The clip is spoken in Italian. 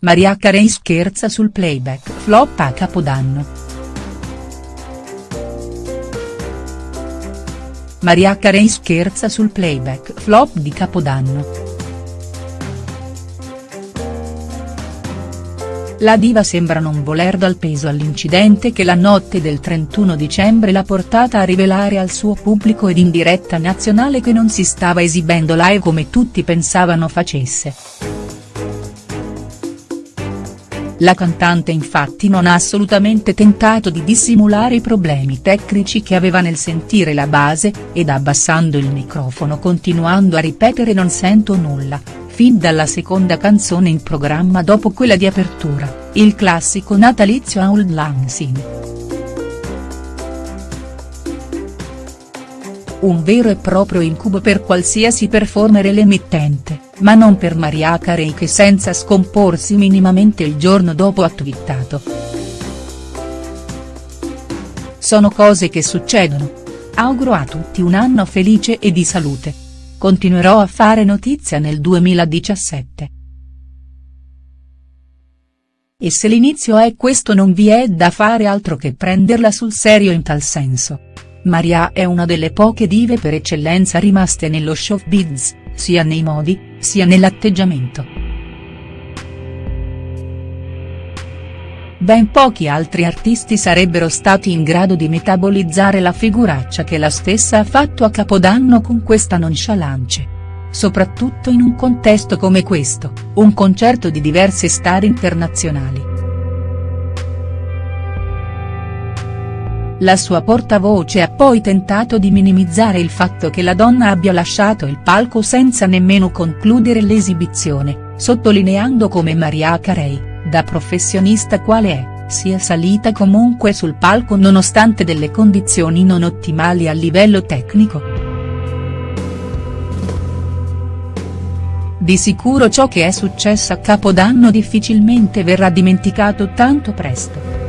Mariah Carey scherza sul playback flop a Capodanno. Mariah Carey scherza sul playback flop di Capodanno. La diva sembra non voler dal peso all'incidente che la notte del 31 dicembre l'ha portata a rivelare al suo pubblico ed in diretta nazionale che non si stava esibendo live come tutti pensavano facesse. La cantante infatti non ha assolutamente tentato di dissimulare i problemi tecnici che aveva nel sentire la base, ed abbassando il microfono continuando a ripetere non sento nulla, fin dalla seconda canzone in programma dopo quella di apertura, il classico natalizio Auld Lang Un vero e proprio incubo per qualsiasi performer l'emittente, ma non per Mariah Carey che senza scomporsi minimamente il giorno dopo ha twittato. Sono cose che succedono. Auguro a tutti un anno felice e di salute. Continuerò a fare notizia nel 2017. E se l'inizio è questo non vi è da fare altro che prenderla sul serio in tal senso. Maria è una delle poche dive per eccellenza rimaste nello showbiz, sia nei modi, sia nell'atteggiamento. Ben pochi altri artisti sarebbero stati in grado di metabolizzare la figuraccia che la stessa ha fatto a Capodanno con questa nonchalance. Soprattutto in un contesto come questo, un concerto di diverse star internazionali. La sua portavoce ha poi tentato di minimizzare il fatto che la donna abbia lasciato il palco senza nemmeno concludere l'esibizione, sottolineando come Mariah Carey, da professionista quale è, sia salita comunque sul palco nonostante delle condizioni non ottimali a livello tecnico. Di sicuro ciò che è successo a Capodanno difficilmente verrà dimenticato tanto presto.